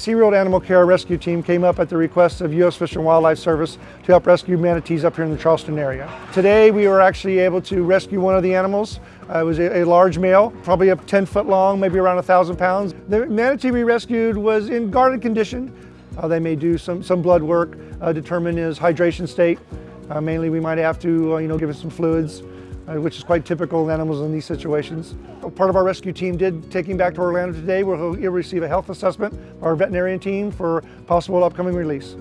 SeaWorld Animal Care Rescue Team came up at the request of U.S. Fish and Wildlife Service to help rescue manatees up here in the Charleston area. Today we were actually able to rescue one of the animals. Uh, it was a, a, large male, probably up 10 foot long, maybe around 1,000 pounds. The manatee we rescued was in guarded condition. Uh, they may do some, some blood work, uh, determine his hydration state. Uh, mainly we might have to uh, you know, give him some fluids Uh, which is quite typical in animals in these situations. Part of our rescue team did take him back to Orlando today where he'll receive a health assessment, by our veterinarian team, for possible upcoming release.